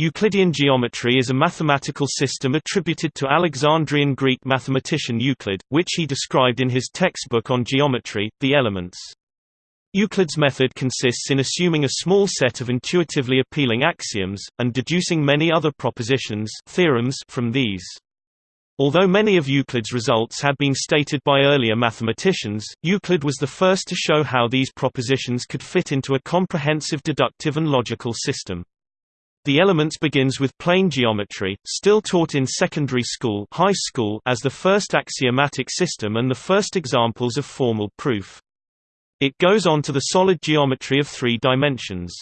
Euclidean geometry is a mathematical system attributed to Alexandrian Greek mathematician Euclid, which he described in his textbook on geometry, The Elements. Euclid's method consists in assuming a small set of intuitively appealing axioms, and deducing many other propositions theorems from these. Although many of Euclid's results had been stated by earlier mathematicians, Euclid was the first to show how these propositions could fit into a comprehensive deductive and logical system. The Elements begins with plane geometry, still taught in secondary school, high school as the first axiomatic system and the first examples of formal proof. It goes on to the solid geometry of three dimensions.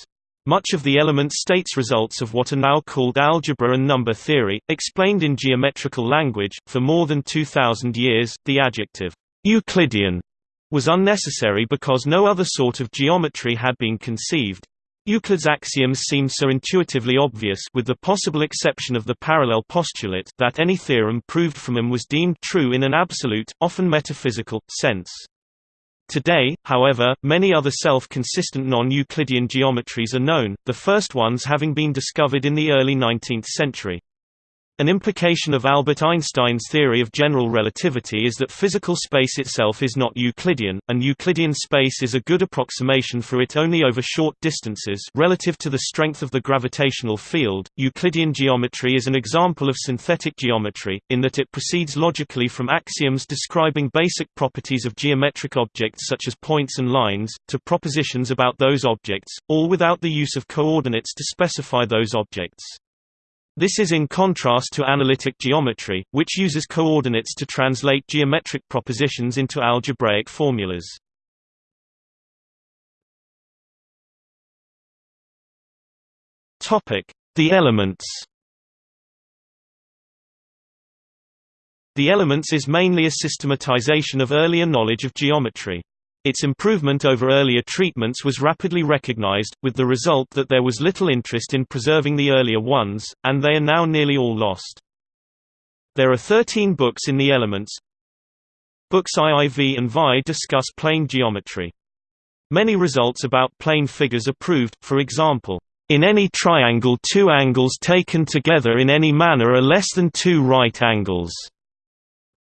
Much of the Elements states results of what are now called algebra and number theory, explained in geometrical language. For more than 2000 years, the adjective Euclidean was unnecessary because no other sort of geometry had been conceived. Euclid's axioms seem so intuitively obvious with the possible exception of the parallel postulate that any theorem proved from him was deemed true in an absolute, often metaphysical, sense. Today, however, many other self-consistent non-Euclidean geometries are known, the first ones having been discovered in the early 19th century. An implication of Albert Einstein's theory of general relativity is that physical space itself is not Euclidean, and Euclidean space is a good approximation for it only over short distances relative to the strength of the gravitational field. Euclidean geometry is an example of synthetic geometry, in that it proceeds logically from axioms describing basic properties of geometric objects such as points and lines, to propositions about those objects, all without the use of coordinates to specify those objects. This is in contrast to analytic geometry, which uses coordinates to translate geometric propositions into algebraic formulas. The elements The elements is mainly a systematization of earlier knowledge of geometry. Its improvement over earlier treatments was rapidly recognized, with the result that there was little interest in preserving the earlier ones, and they are now nearly all lost. There are 13 books in the Elements. Books IIV and VI discuss plane geometry. Many results about plane figures are proved, for example, in any triangle two angles taken together in any manner are less than two right angles.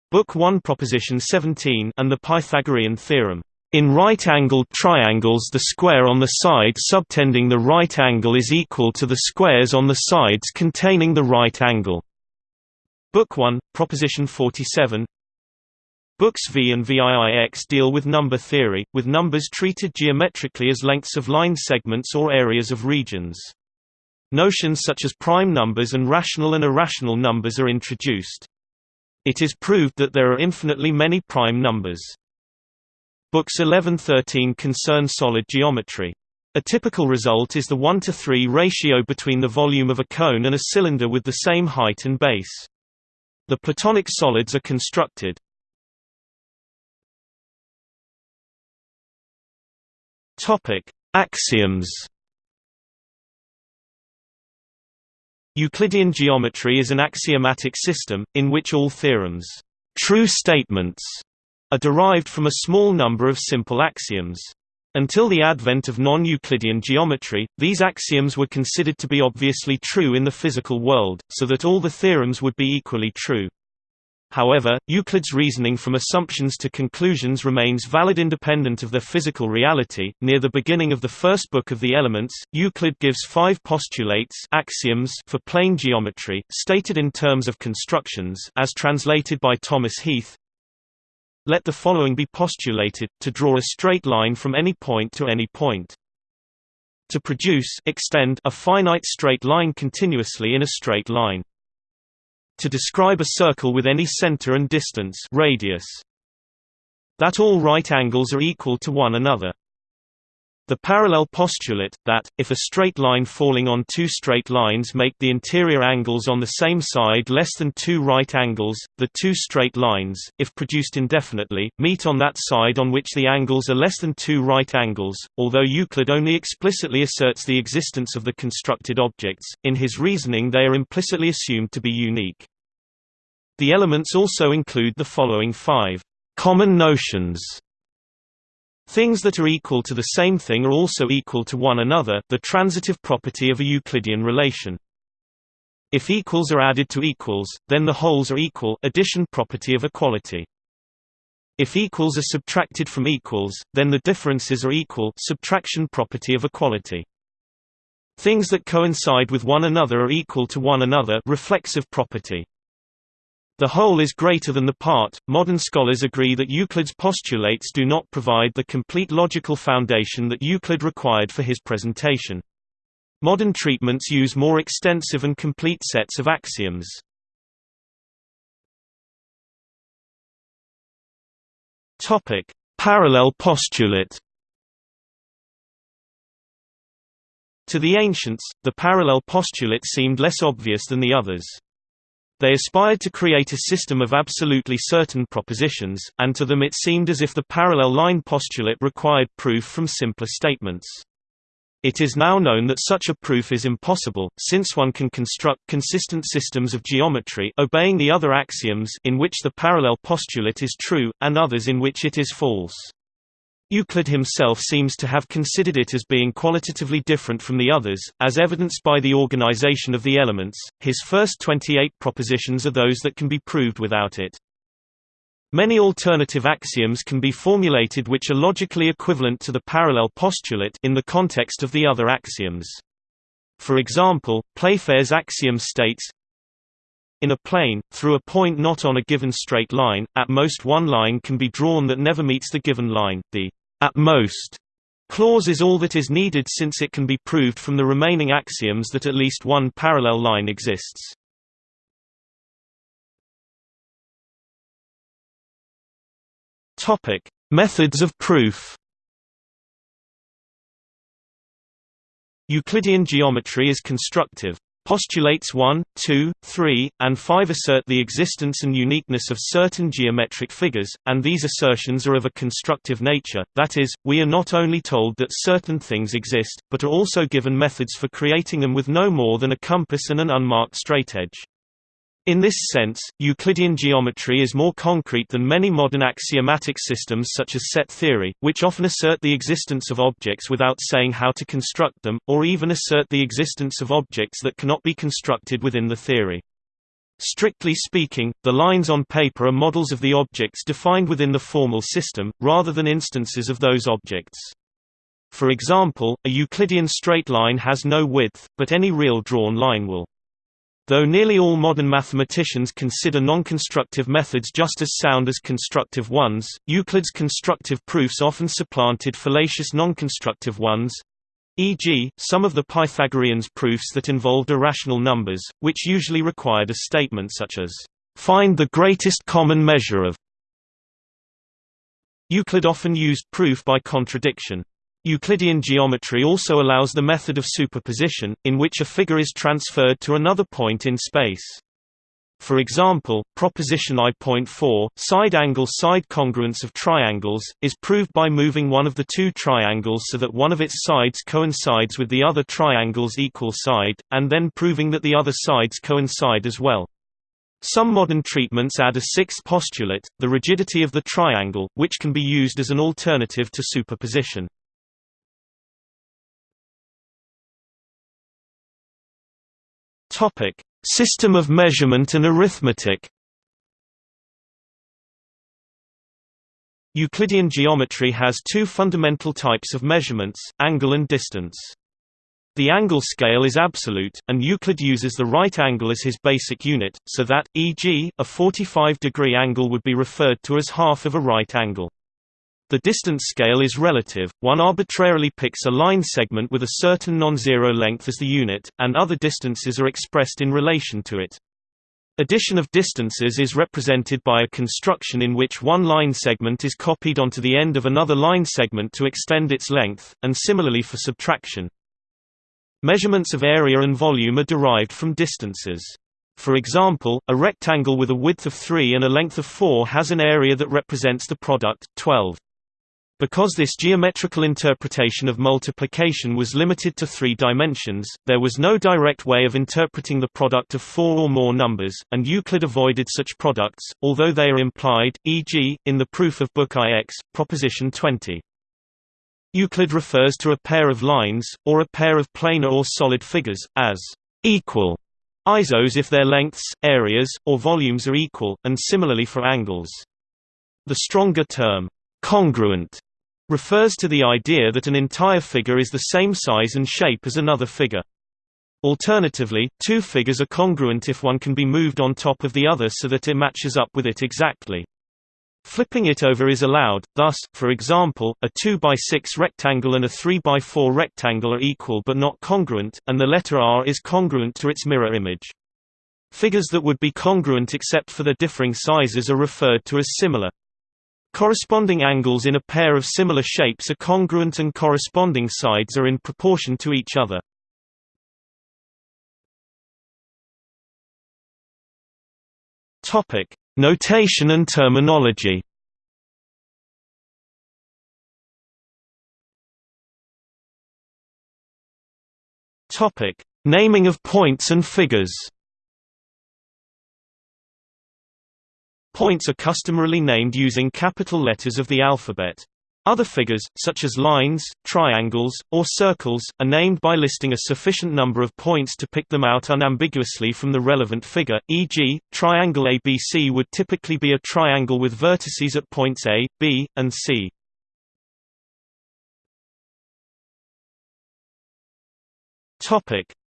Book 1 Proposition 17 and the Pythagorean theorem. In right-angled triangles the square on the side subtending the right angle is equal to the squares on the sides containing the right angle. Book 1, Proposition 47 Books V and VIIX deal with number theory, with numbers treated geometrically as lengths of line segments or areas of regions. Notions such as prime numbers and rational and irrational numbers are introduced. It is proved that there are infinitely many prime numbers. Books 11-13 concern solid geometry. A typical result is the 1 to 3 ratio between the volume of a cone and a cylinder with the same height and base. The Platonic solids are constructed. Topic: Axioms. Euclidean geometry is an axiomatic system in which all theorems, true statements, are derived from a small number of simple axioms. Until the advent of non-Euclidean geometry, these axioms were considered to be obviously true in the physical world, so that all the theorems would be equally true. However, Euclid's reasoning from assumptions to conclusions remains valid independent of their physical reality. Near the beginning of the first book of the Elements, Euclid gives five postulates axioms for plane geometry, stated in terms of constructions as translated by Thomas Heath. Let the following be postulated, to draw a straight line from any point to any point. To produce extend a finite straight line continuously in a straight line. To describe a circle with any center and distance radius. That all right angles are equal to one another. The parallel postulate, that, if a straight line falling on two straight lines make the interior angles on the same side less than two right angles, the two straight lines, if produced indefinitely, meet on that side on which the angles are less than two right angles. Although Euclid only explicitly asserts the existence of the constructed objects, in his reasoning they are implicitly assumed to be unique. The elements also include the following five common notions Things that are equal to the same thing are also equal to one another the transitive property of a Euclidean relation. If equals are added to equals, then the wholes are equal addition property of equality. If equals are subtracted from equals, then the differences are equal subtraction property of equality. Things that coincide with one another are equal to one another reflexive property. The whole is greater than the part. Modern scholars agree that Euclid's postulates do not provide the complete logical foundation that Euclid required for his presentation. Modern treatments use more extensive and complete sets of axioms. Topic: Parallel postulate. To the ancients, the parallel postulate seemed less obvious than the others. They aspired to create a system of absolutely certain propositions, and to them it seemed as if the parallel line postulate required proof from simpler statements. It is now known that such a proof is impossible, since one can construct consistent systems of geometry obeying the other axioms in which the parallel postulate is true, and others in which it is false. Euclid himself seems to have considered it as being qualitatively different from the others, as evidenced by the organization of the elements. His first 28 propositions are those that can be proved without it. Many alternative axioms can be formulated which are logically equivalent to the parallel postulate in the context of the other axioms. For example, Playfair's axiom states, in a plane, through a point not on a given straight line, at most one line can be drawn that never meets the given line. The at most clause is all that is needed since it can be proved from the remaining axioms that at least one parallel line exists. Topic: Methods of proof. Euclidean geometry is constructive. Postulates 1, 2, 3, and 5 assert the existence and uniqueness of certain geometric figures, and these assertions are of a constructive nature, that is, we are not only told that certain things exist, but are also given methods for creating them with no more than a compass and an unmarked straightedge. In this sense, Euclidean geometry is more concrete than many modern axiomatic systems such as set theory, which often assert the existence of objects without saying how to construct them, or even assert the existence of objects that cannot be constructed within the theory. Strictly speaking, the lines on paper are models of the objects defined within the formal system, rather than instances of those objects. For example, a Euclidean straight line has no width, but any real drawn line will. Though nearly all modern mathematicians consider non-constructive methods just as sound as constructive ones, Euclid's constructive proofs often supplanted fallacious non-constructive ones, e.g., some of the Pythagoreans' proofs that involved irrational numbers, which usually required a statement such as, "...find the greatest common measure of." Euclid often used proof by contradiction. Euclidean geometry also allows the method of superposition, in which a figure is transferred to another point in space. For example, proposition I.4, side-angle-side congruence of triangles, is proved by moving one of the two triangles so that one of its sides coincides with the other triangle's equal side, and then proving that the other sides coincide as well. Some modern treatments add a sixth postulate, the rigidity of the triangle, which can be used as an alternative to superposition. Topic: System of measurement and arithmetic. Euclidean geometry has two fundamental types of measurements, angle and distance. The angle scale is absolute, and Euclid uses the right angle as his basic unit, so that, e.g., a 45-degree angle would be referred to as half of a right angle. The distance scale is relative, one arbitrarily picks a line segment with a certain non-zero length as the unit, and other distances are expressed in relation to it. Addition of distances is represented by a construction in which one line segment is copied onto the end of another line segment to extend its length, and similarly for subtraction. Measurements of area and volume are derived from distances. For example, a rectangle with a width of 3 and a length of 4 has an area that represents the product, 12. Because this geometrical interpretation of multiplication was limited to three dimensions, there was no direct way of interpreting the product of four or more numbers, and Euclid avoided such products, although they are implied, e.g., in the proof of book IX, proposition 20. Euclid refers to a pair of lines, or a pair of planar or solid figures, as equal, Isos if their lengths, areas, or volumes are equal, and similarly for angles. The stronger term, congruent, refers to the idea that an entire figure is the same size and shape as another figure. Alternatively, two figures are congruent if one can be moved on top of the other so that it matches up with it exactly. Flipping it over is allowed, thus, for example, a 2 by 6 rectangle and a 3 by 4 rectangle are equal but not congruent, and the letter R is congruent to its mirror image. Figures that would be congruent except for their differing sizes are referred to as similar. Corresponding angles in a pair of similar shapes are congruent and corresponding sides are in proportion to each other. Topic: Notation and terminology. Topic: Naming of points and figures. Points are customarily named using capital letters of the alphabet. Other figures, such as lines, triangles, or circles, are named by listing a sufficient number of points to pick them out unambiguously from the relevant figure, e.g., triangle ABC would typically be a triangle with vertices at points A, B, and C.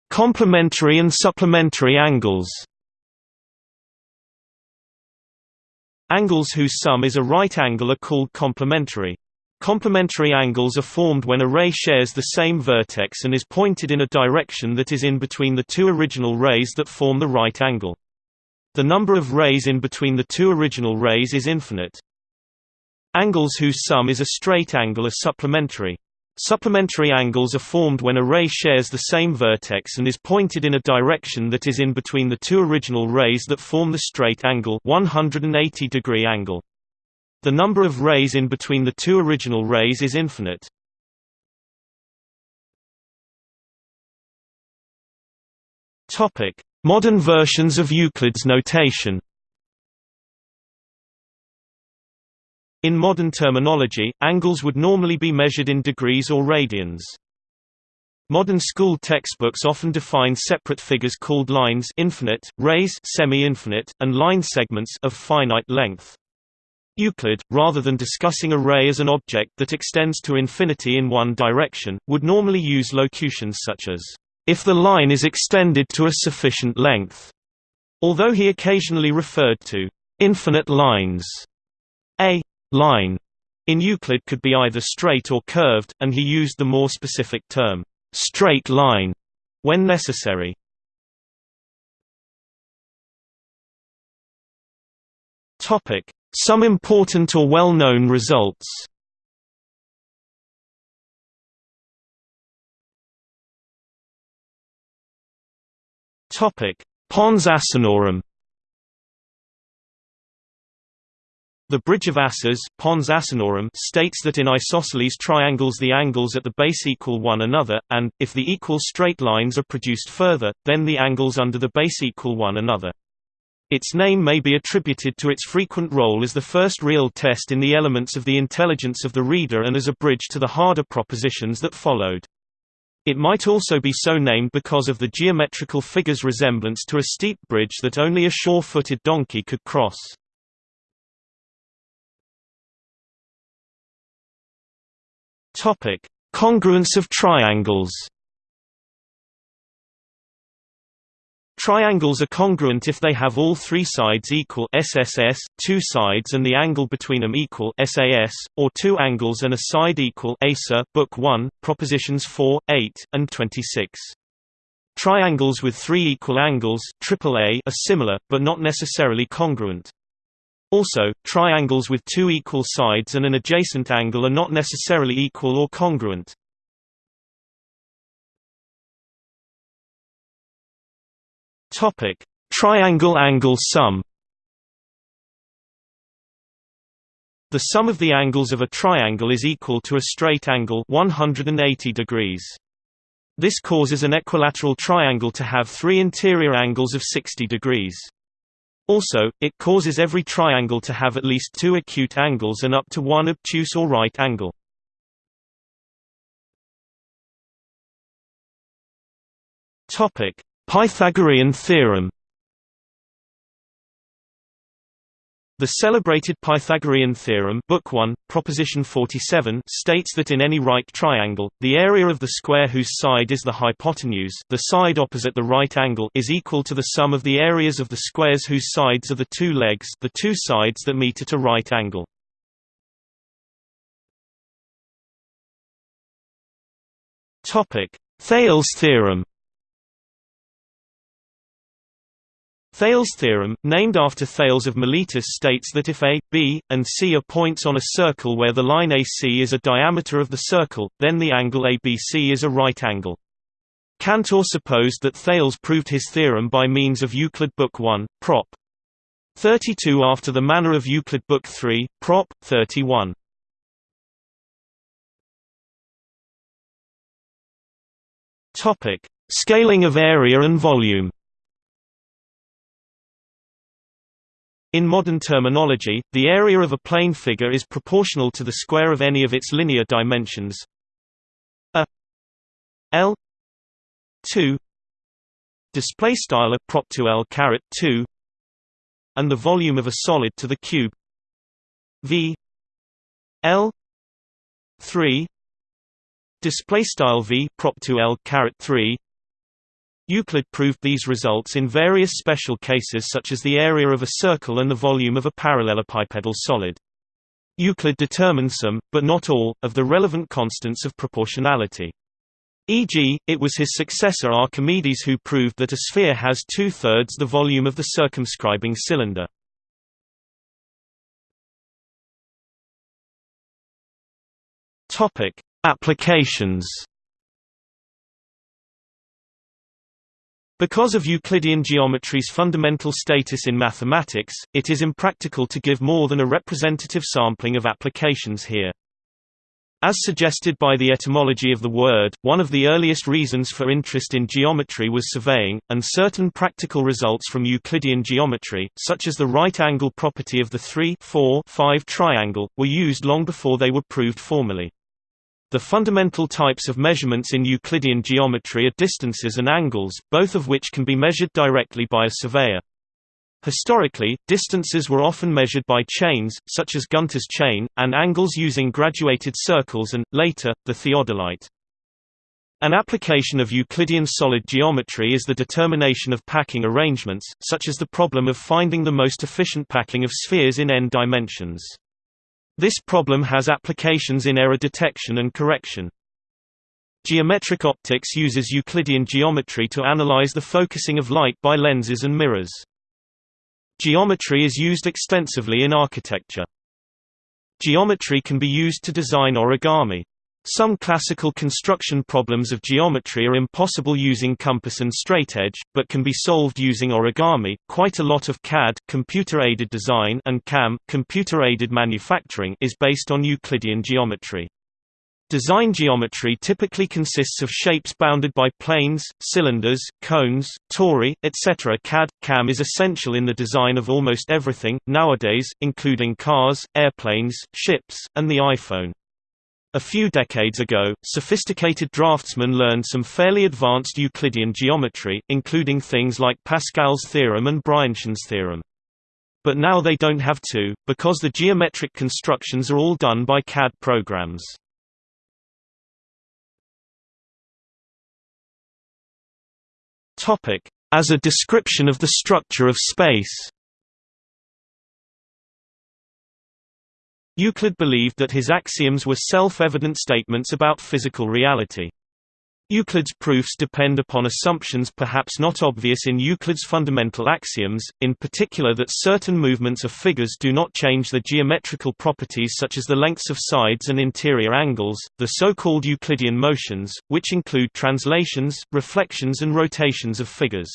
Complementary and supplementary angles Angles whose sum is a right angle are called complementary. Complementary angles are formed when a ray shares the same vertex and is pointed in a direction that is in between the two original rays that form the right angle. The number of rays in between the two original rays is infinite. Angles whose sum is a straight angle are supplementary. Supplementary angles are formed when a ray shares the same vertex and is pointed in a direction that is in between the two original rays that form the straight angle 180 degree angle. The number of rays in between the two original rays is infinite. Modern versions of Euclid's notation. In modern terminology, angles would normally be measured in degrees or radians. Modern school textbooks often define separate figures called lines infinite, rays semi-infinite, and line segments of finite length. Euclid, rather than discussing a ray as an object that extends to infinity in one direction, would normally use locutions such as, "...if the line is extended to a sufficient length", although he occasionally referred to "...infinite lines". A line. In Euclid could be either straight or curved, and he used the more specific term, straight line, when necessary. Some important or well-known results. Pons Asinorum The Bridge of Asses Pons Asinorum states that in isosceles triangles the angles at the base equal one another, and, if the equal straight lines are produced further, then the angles under the base equal one another. Its name may be attributed to its frequent role as the first real test in the elements of the intelligence of the reader and as a bridge to the harder propositions that followed. It might also be so named because of the geometrical figure's resemblance to a steep bridge that only a sure-footed donkey could cross. Congruence of triangles Triangles are congruent if they have all three sides equal SSS, two sides and the angle between them equal SAS, or two angles and a side equal ASA Book 1, Propositions 4, 8, and 26. Triangles with three equal angles AAA are similar, but not necessarily congruent. Also, triangles with two equal sides and an adjacent angle are not necessarily equal or congruent. Topic: Triangle angle sum. The sum of the angles of a triangle is equal to a straight angle 180 degrees. This causes an equilateral triangle to have three interior angles of 60 degrees. Also, it causes every triangle to have at least two acute angles and up to one obtuse or right angle. Pythagorean theorem The celebrated Pythagorean theorem Book 1, Proposition 47 states that in any right triangle, the area of the square whose side is the hypotenuse the side opposite the right angle is equal to the sum of the areas of the squares whose sides are the two legs the two sides that meet at a right angle. Thales theorem Thales' theorem, named after Thales of Miletus states that if A, B, and C are points on a circle where the line AC is a diameter of the circle, then the angle ABC is a right angle. Cantor supposed that Thales proved his theorem by means of Euclid Book 1, Prop. 32 after the manner of Euclid Book 3, Prop. 31. Scaling of area and volume In modern terminology, the area of a plane figure is proportional to the square of any of its linear dimensions. A l 2 display style prop l caret 2 and the volume of a solid to the cube. V l 3 display style v prop l caret 3 Euclid proved these results in various special cases such as the area of a circle and the volume of a parallelepipedal solid. Euclid determined some, but not all, of the relevant constants of proportionality. E.g., it was his successor Archimedes who proved that a sphere has two-thirds the volume of the circumscribing cylinder. Applications Because of Euclidean geometry's fundamental status in mathematics, it is impractical to give more than a representative sampling of applications here. As suggested by the etymology of the word, one of the earliest reasons for interest in geometry was surveying, and certain practical results from Euclidean geometry, such as the right-angle property of the 3 4 5 triangle, were used long before they were proved formally. The fundamental types of measurements in Euclidean geometry are distances and angles, both of which can be measured directly by a surveyor. Historically, distances were often measured by chains, such as Gunter's chain, and angles using graduated circles and, later, the theodolite. An application of Euclidean solid geometry is the determination of packing arrangements, such as the problem of finding the most efficient packing of spheres in n dimensions. This problem has applications in error detection and correction. Geometric optics uses Euclidean geometry to analyze the focusing of light by lenses and mirrors. Geometry is used extensively in architecture. Geometry can be used to design origami. Some classical construction problems of geometry are impossible using compass and straightedge, but can be solved using origami. Quite a lot of CAD computer-aided design and CAM computer-aided manufacturing is based on Euclidean geometry. Design geometry typically consists of shapes bounded by planes, cylinders, cones, tori, etc. CAD CAM is essential in the design of almost everything nowadays, including cars, airplanes, ships, and the iPhone. A few decades ago, sophisticated draftsmen learned some fairly advanced Euclidean geometry, including things like Pascal's theorem and Brianchon's theorem. But now they don't have to, because the geometric constructions are all done by CAD programs. As a description of the structure of space Euclid believed that his axioms were self-evident statements about physical reality. Euclid's proofs depend upon assumptions perhaps not obvious in Euclid's fundamental axioms, in particular that certain movements of figures do not change the geometrical properties such as the lengths of sides and interior angles, the so-called Euclidean motions, which include translations, reflections and rotations of figures.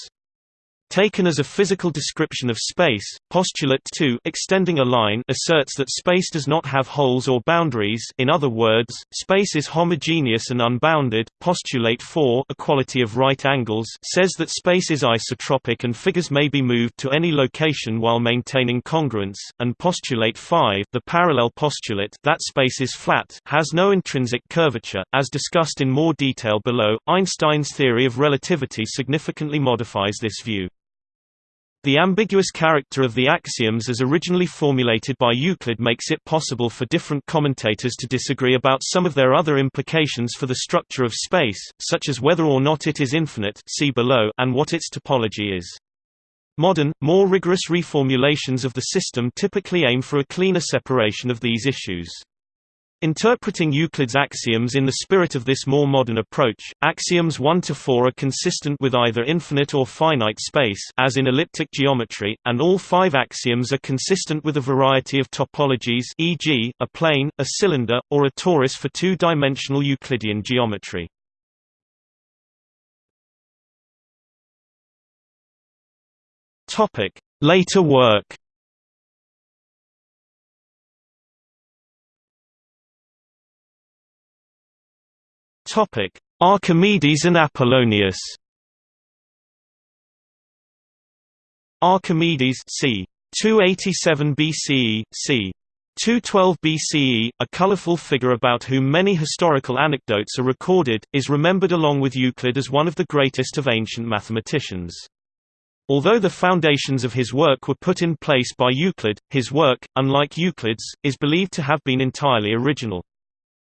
Taken as a physical description of space, postulate 2 extending a line asserts that space does not have holes or boundaries in other words, space is homogeneous and unbounded. Postulate 4 equality of right angles says that space is isotropic and figures may be moved to any location while maintaining congruence, and postulate 5 the parallel postulate that space is flat has no intrinsic curvature, as discussed in more detail below. Einstein's theory of relativity significantly modifies this view. The ambiguous character of the axioms as originally formulated by Euclid makes it possible for different commentators to disagree about some of their other implications for the structure of space, such as whether or not it is infinite see below and what its topology is. Modern, more rigorous reformulations of the system typically aim for a cleaner separation of these issues. Interpreting Euclid's axioms in the spirit of this more modern approach, axioms 1 to 4 are consistent with either infinite or finite space as in elliptic geometry, and all five axioms are consistent with a variety of topologies e.g., a plane, a cylinder, or a torus for two-dimensional Euclidean geometry. Later work Topic: Archimedes and Apollonius. Archimedes c. 287 BCE, c. 212 BCE, a colorful figure about whom many historical anecdotes are recorded, is remembered along with Euclid as one of the greatest of ancient mathematicians. Although the foundations of his work were put in place by Euclid, his work, unlike Euclid's, is believed to have been entirely original.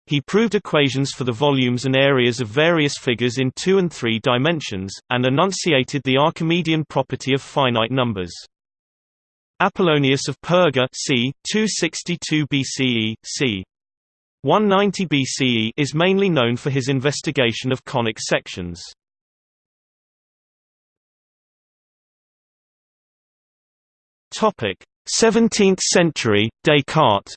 He proved equations for the volumes and areas of various figures in two and three dimensions, and enunciated the Archimedean property of finite numbers. Apollonius of Perga c. 262 BCE, c. 190 BCE is mainly known for his investigation of conic sections. Topic: 17th century Descartes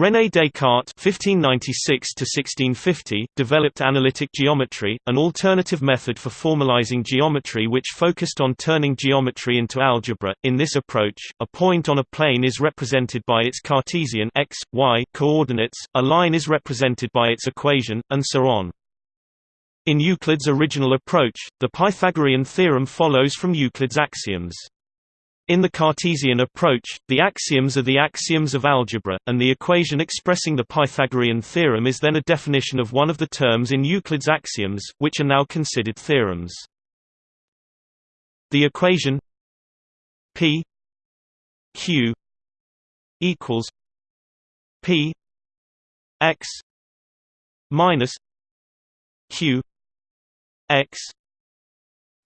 René Descartes (1596–1650) developed analytic geometry, an alternative method for formalizing geometry which focused on turning geometry into algebra. In this approach, a point on a plane is represented by its Cartesian x, y coordinates, a line is represented by its equation, and so on. In Euclid's original approach, the Pythagorean theorem follows from Euclid's axioms. In the Cartesian approach, the axioms are the axioms of algebra, and the equation expressing the Pythagorean theorem is then a definition of one of the terms in Euclid's axioms, which are now considered theorems. The equation P Q equals P X minus Q X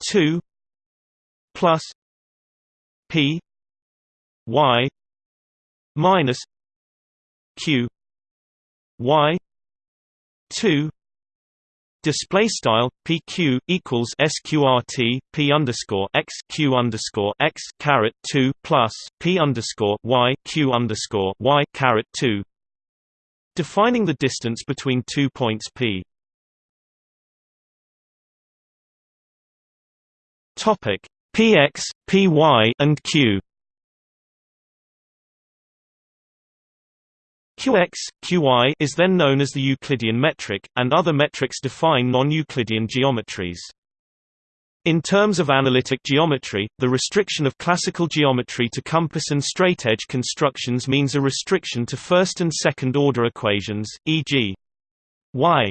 two plus P Y minus Q Y two Display style PQ equals SQRT P underscore x Q underscore x caret two plus P underscore Y Q underscore Y caret two defining the distance between two points P. Topic px, py and q. Qx, Qy is then known as the Euclidean metric, and other metrics define non-Euclidean geometries. In terms of analytic geometry, the restriction of classical geometry to compass and straightedge constructions means a restriction to first and second order equations, e.g. y.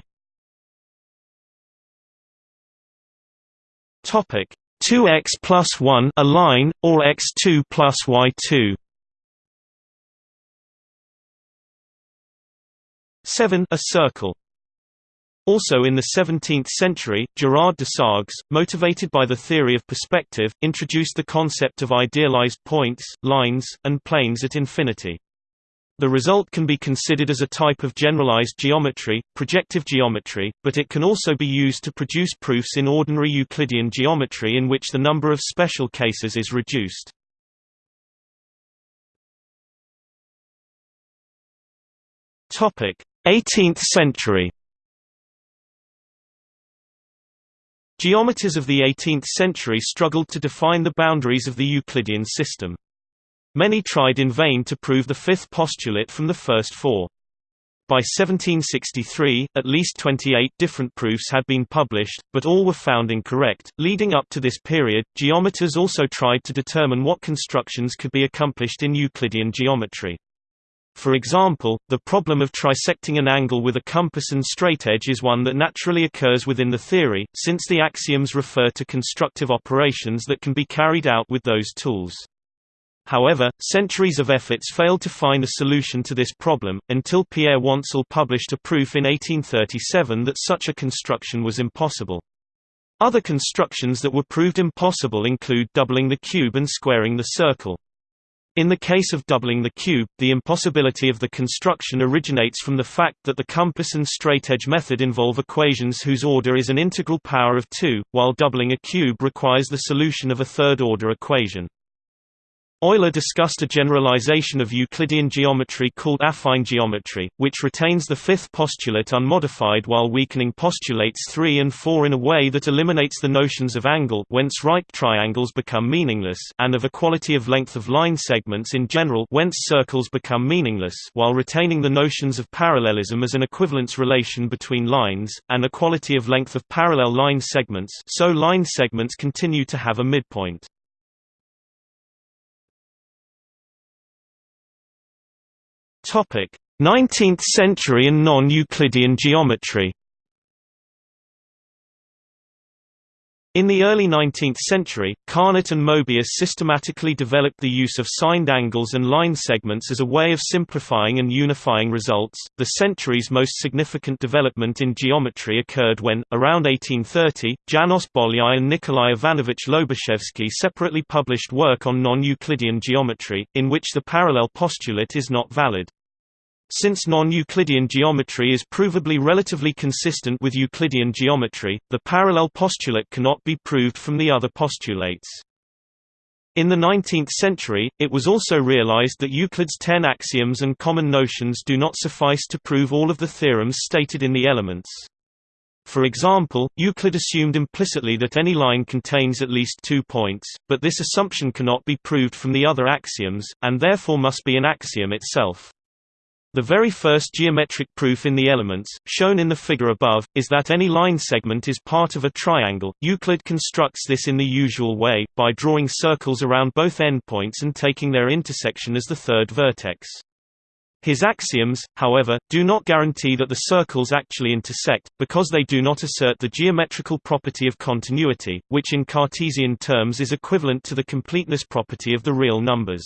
Topic: 2x plus 1 a line, or x2 plus y2. 7 a circle. Also in the 17th century, Gerard Desargues, motivated by the theory of perspective, introduced the concept of idealized points, lines, and planes at infinity. The result can be considered as a type of generalized geometry, projective geometry, but it can also be used to produce proofs in ordinary Euclidean geometry in which the number of special cases is reduced. Topic: 18th century Geometers of the 18th century struggled to define the boundaries of the Euclidean system. Many tried in vain to prove the fifth postulate from the first four. By 1763, at least 28 different proofs had been published, but all were found incorrect. Leading up to this period, geometers also tried to determine what constructions could be accomplished in Euclidean geometry. For example, the problem of trisecting an angle with a compass and straightedge is one that naturally occurs within the theory, since the axioms refer to constructive operations that can be carried out with those tools. However, centuries of efforts failed to find a solution to this problem, until Pierre Wantzel published a proof in 1837 that such a construction was impossible. Other constructions that were proved impossible include doubling the cube and squaring the circle. In the case of doubling the cube, the impossibility of the construction originates from the fact that the compass and straightedge method involve equations whose order is an integral power of 2, while doubling a cube requires the solution of a third-order equation. Euler discussed a generalization of Euclidean geometry called affine geometry, which retains the fifth postulate unmodified while weakening postulates 3 and 4 in a way that eliminates the notions of angle whence right triangles become meaningless and of equality of length of line segments in general whence circles become meaningless while retaining the notions of parallelism as an equivalence relation between lines, and equality of length of parallel line segments so line segments continue to have a midpoint. 19th century and non-Euclidean geometry In the early 19th century, Carnot and Mobius systematically developed the use of signed angles and line segments as a way of simplifying and unifying results. The century's most significant development in geometry occurred when, around 1830, Janos Bolyai and Nikolai Ivanovich Lobachevsky separately published work on non-Euclidean geometry, in which the parallel postulate is not valid. Since non-Euclidean geometry is provably relatively consistent with Euclidean geometry, the parallel postulate cannot be proved from the other postulates. In the 19th century, it was also realized that Euclid's ten axioms and common notions do not suffice to prove all of the theorems stated in the elements. For example, Euclid assumed implicitly that any line contains at least two points, but this assumption cannot be proved from the other axioms, and therefore must be an axiom itself. The very first geometric proof in the elements, shown in the figure above, is that any line segment is part of a triangle. Euclid constructs this in the usual way, by drawing circles around both endpoints and taking their intersection as the third vertex. His axioms, however, do not guarantee that the circles actually intersect, because they do not assert the geometrical property of continuity, which in Cartesian terms is equivalent to the completeness property of the real numbers.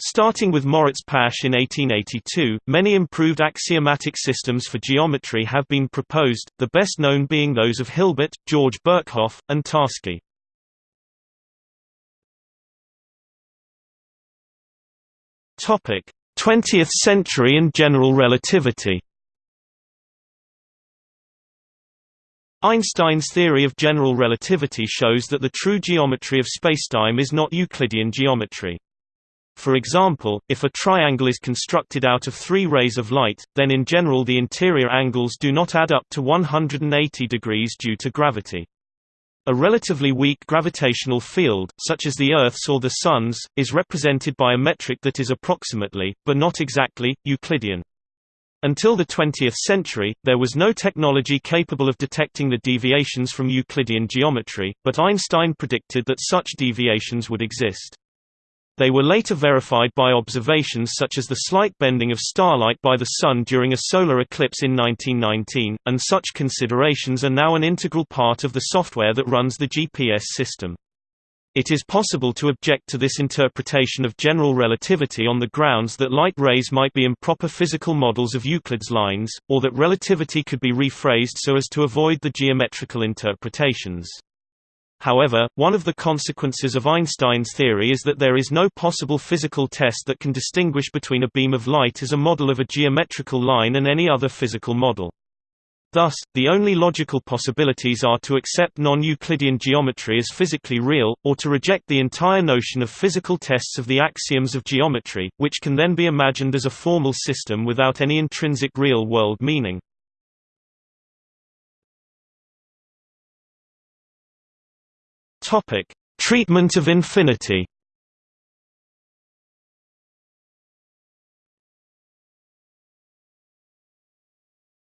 Starting with Moritz Pasch in 1882, many improved axiomatic systems for geometry have been proposed, the best known being those of Hilbert, George Birkhoff, and Tarski. Topic: 20th century and general relativity. Einstein's theory of general relativity shows that the true geometry of spacetime is not Euclidean geometry. For example, if a triangle is constructed out of three rays of light, then in general the interior angles do not add up to 180 degrees due to gravity. A relatively weak gravitational field, such as the Earth's or the Sun's, is represented by a metric that is approximately, but not exactly, Euclidean. Until the 20th century, there was no technology capable of detecting the deviations from Euclidean geometry, but Einstein predicted that such deviations would exist. They were later verified by observations such as the slight bending of starlight by the Sun during a solar eclipse in 1919, and such considerations are now an integral part of the software that runs the GPS system. It is possible to object to this interpretation of general relativity on the grounds that light rays might be improper physical models of Euclid's lines, or that relativity could be rephrased so as to avoid the geometrical interpretations. However, one of the consequences of Einstein's theory is that there is no possible physical test that can distinguish between a beam of light as a model of a geometrical line and any other physical model. Thus, the only logical possibilities are to accept non-Euclidean geometry as physically real, or to reject the entire notion of physical tests of the axioms of geometry, which can then be imagined as a formal system without any intrinsic real-world meaning. Topic: Treatment of infinity.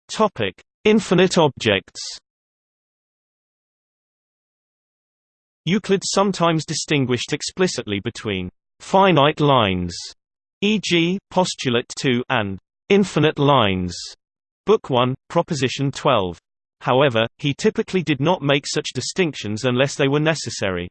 Topic: Infinite objects. Euclid sometimes distinguished explicitly between finite lines, e.g., postulate 2, and infinite lines, Book 1, Proposition 12. However, he typically did not make such distinctions unless they were necessary.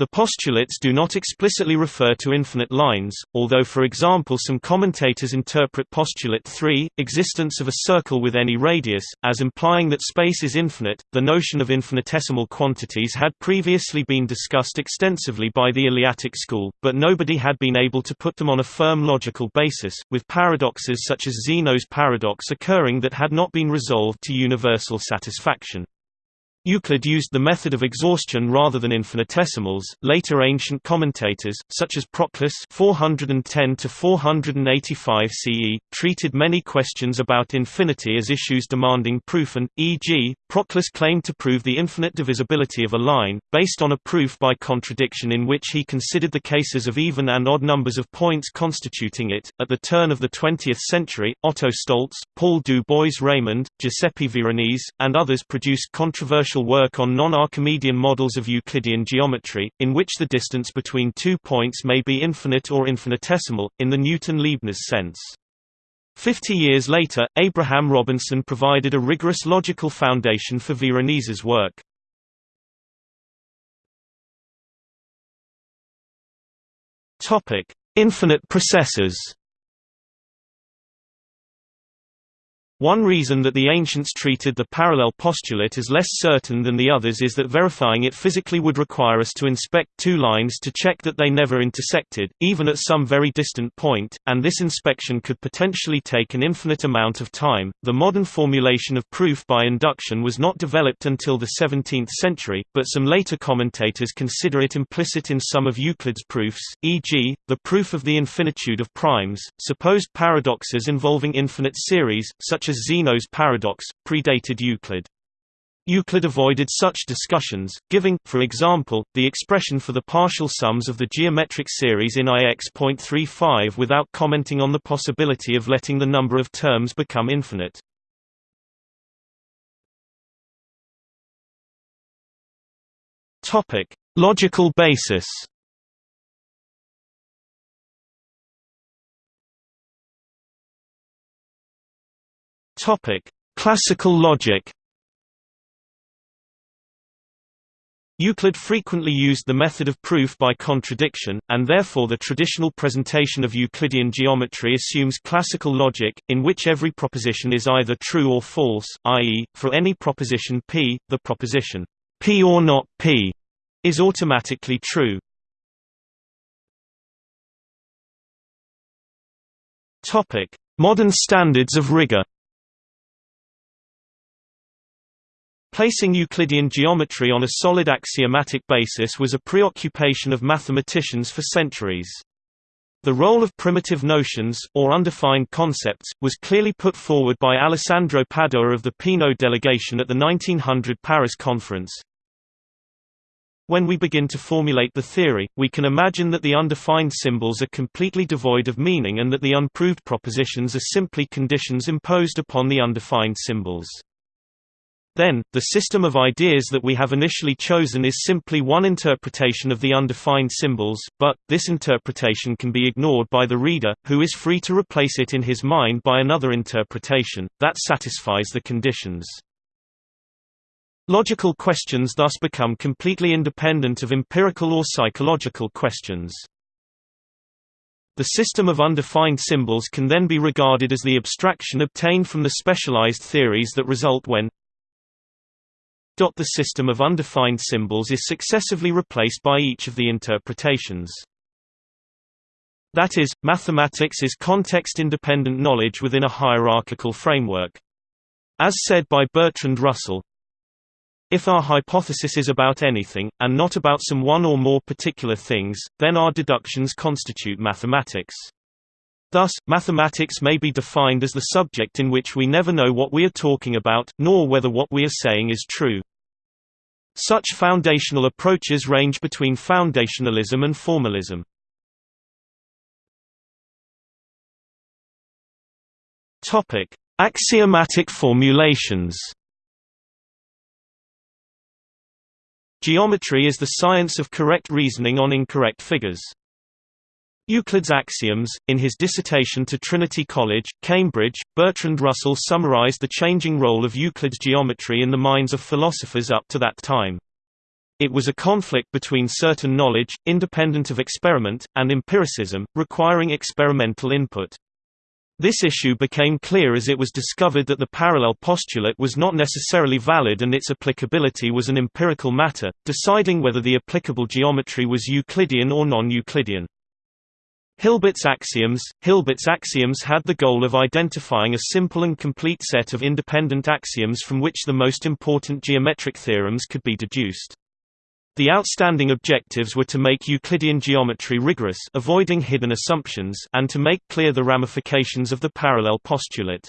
The postulates do not explicitly refer to infinite lines, although for example some commentators interpret postulate 3, existence of a circle with any radius, as implying that space is infinite. The notion of infinitesimal quantities had previously been discussed extensively by the Eleatic school, but nobody had been able to put them on a firm logical basis, with paradoxes such as Zeno's paradox occurring that had not been resolved to universal satisfaction. Euclid used the method of exhaustion rather than infinitesimals. Later ancient commentators, such as Proclus (410–485 CE), treated many questions about infinity as issues demanding proof, and, e.g., Proclus claimed to prove the infinite divisibility of a line, based on a proof by contradiction in which he considered the cases of even and odd numbers of points constituting it. At the turn of the 20th century, Otto Stolz, Paul du Bois-Reymond, Giuseppe Veronese, and others produced controversial work on non-Archimedean models of Euclidean geometry, in which the distance between two points may be infinite or infinitesimal, in the Newton-Leibniz sense. Fifty years later, Abraham Robinson provided a rigorous logical foundation for Veronese's work. Infinite processes One reason that the ancients treated the parallel postulate as less certain than the others is that verifying it physically would require us to inspect two lines to check that they never intersected, even at some very distant point, and this inspection could potentially take an infinite amount of time. The modern formulation of proof by induction was not developed until the 17th century, but some later commentators consider it implicit in some of Euclid's proofs, e.g., the proof of the infinitude of primes, supposed paradoxes involving infinite series, such as Zeno's paradox, predated Euclid. Euclid avoided such discussions, giving, for example, the expression for the partial sums of the geometric series in IX.35 without commenting on the possibility of letting the number of terms become infinite. Logical basis Topic: Classical logic. Euclid frequently used the method of proof by contradiction, and therefore the traditional presentation of Euclidean geometry assumes classical logic, in which every proposition is either true or false, i.e., for any proposition P, the proposition P or not P is automatically true. Modern standards of rigor Placing Euclidean geometry on a solid axiomatic basis was a preoccupation of mathematicians for centuries. The role of primitive notions, or undefined concepts, was clearly put forward by Alessandro Padoa of the Peano delegation at the 1900 Paris Conference. When we begin to formulate the theory, we can imagine that the undefined symbols are completely devoid of meaning and that the unproved propositions are simply conditions imposed upon the undefined symbols. Then, the system of ideas that we have initially chosen is simply one interpretation of the undefined symbols, but, this interpretation can be ignored by the reader, who is free to replace it in his mind by another interpretation, that satisfies the conditions. Logical questions thus become completely independent of empirical or psychological questions. The system of undefined symbols can then be regarded as the abstraction obtained from the specialized theories that result when the system of undefined symbols is successively replaced by each of the interpretations. That is, mathematics is context-independent knowledge within a hierarchical framework. As said by Bertrand Russell, if our hypothesis is about anything, and not about some one or more particular things, then our deductions constitute mathematics. Thus, mathematics may be defined as the subject in which we never know what we are talking about, nor whether what we are saying is true. Such foundational approaches range between foundationalism and formalism. Topic: Axiomatic formulations. Geometry is the science of correct reasoning on incorrect figures. Euclid's axioms. In his dissertation to Trinity College, Cambridge, Bertrand Russell summarized the changing role of Euclid's geometry in the minds of philosophers up to that time. It was a conflict between certain knowledge, independent of experiment, and empiricism, requiring experimental input. This issue became clear as it was discovered that the parallel postulate was not necessarily valid and its applicability was an empirical matter, deciding whether the applicable geometry was Euclidean or non-Euclidean. Hilbert's axioms Hilbert's axioms had the goal of identifying a simple and complete set of independent axioms from which the most important geometric theorems could be deduced. The outstanding objectives were to make Euclidean geometry rigorous avoiding hidden assumptions and to make clear the ramifications of the parallel postulate.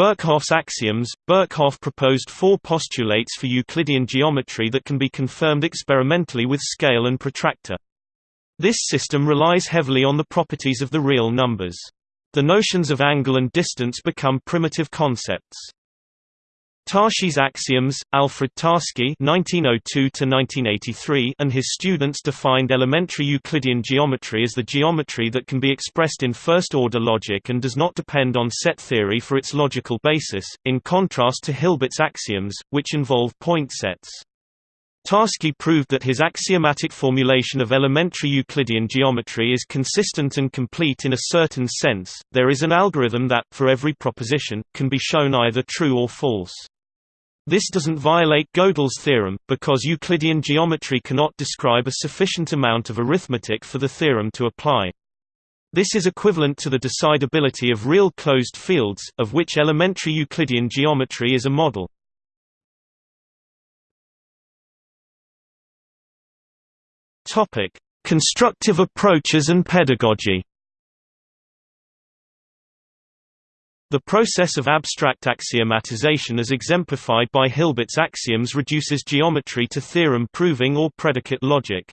Birkhoff's axioms Birkhoff proposed four postulates for Euclidean geometry that can be confirmed experimentally with scale and protractor. This system relies heavily on the properties of the real numbers. The notions of angle and distance become primitive concepts. Tarski's axioms, Alfred Tarski (1902–1983) and his students defined elementary Euclidean geometry as the geometry that can be expressed in first-order logic and does not depend on set theory for its logical basis, in contrast to Hilbert's axioms, which involve point sets. Tarski proved that his axiomatic formulation of elementary Euclidean geometry is consistent and complete in a certain sense. There is an algorithm that, for every proposition, can be shown either true or false. This doesn't violate Gödel's theorem, because Euclidean geometry cannot describe a sufficient amount of arithmetic for the theorem to apply. This is equivalent to the decidability of real closed fields, of which elementary Euclidean geometry is a model. Constructive approaches and pedagogy The process of abstract axiomatization as exemplified by Hilbert's axioms reduces geometry to theorem proving or predicate logic.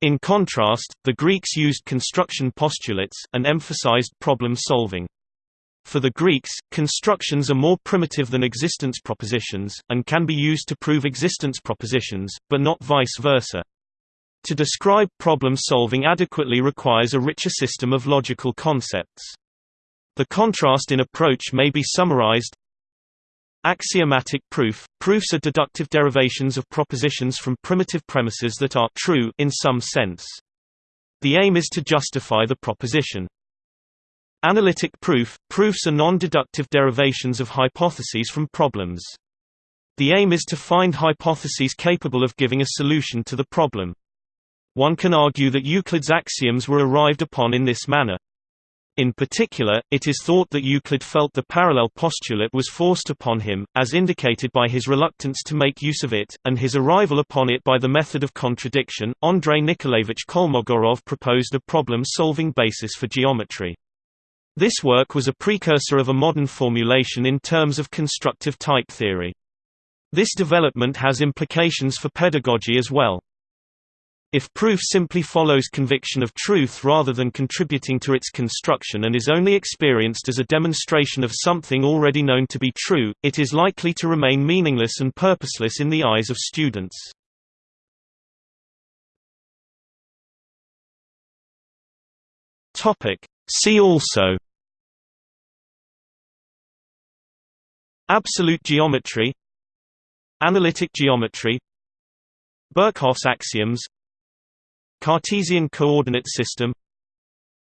In contrast, the Greeks used construction postulates, and emphasized problem solving. For the Greeks, constructions are more primitive than existence propositions, and can be used to prove existence propositions, but not vice versa. To describe problem solving adequately requires a richer system of logical concepts. The contrast in approach may be summarized Axiomatic proof – Proofs are deductive derivations of propositions from primitive premises that are true in some sense. The aim is to justify the proposition. Analytic proof – Proofs are non-deductive derivations of hypotheses from problems. The aim is to find hypotheses capable of giving a solution to the problem. One can argue that Euclid's axioms were arrived upon in this manner. In particular, it is thought that Euclid felt the parallel postulate was forced upon him, as indicated by his reluctance to make use of it, and his arrival upon it by the method of contradiction. Andrei Nikolaevich Kolmogorov proposed a problem-solving basis for geometry. This work was a precursor of a modern formulation in terms of constructive type theory. This development has implications for pedagogy as well. If proof simply follows conviction of truth rather than contributing to its construction and is only experienced as a demonstration of something already known to be true, it is likely to remain meaningless and purposeless in the eyes of students. See also Absolute geometry Analytic geometry Birkhoff's axioms Cartesian coordinate system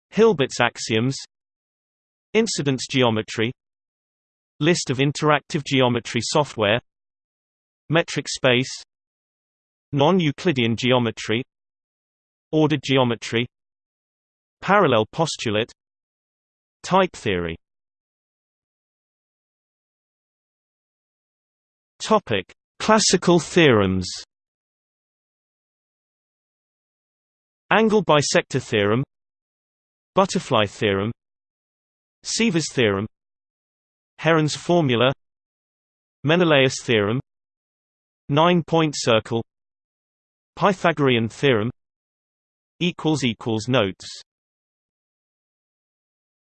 Hilbert's axioms Incidence geometry List of interactive geometry software Metric space Non-Euclidean geometry Ordered geometry Parallel postulate Type theory. Classical theorems Angle bisector theorem Butterfly theorem Ceva's theorem Heron's formula Menelaus theorem Nine-point circle Pythagorean theorem Notes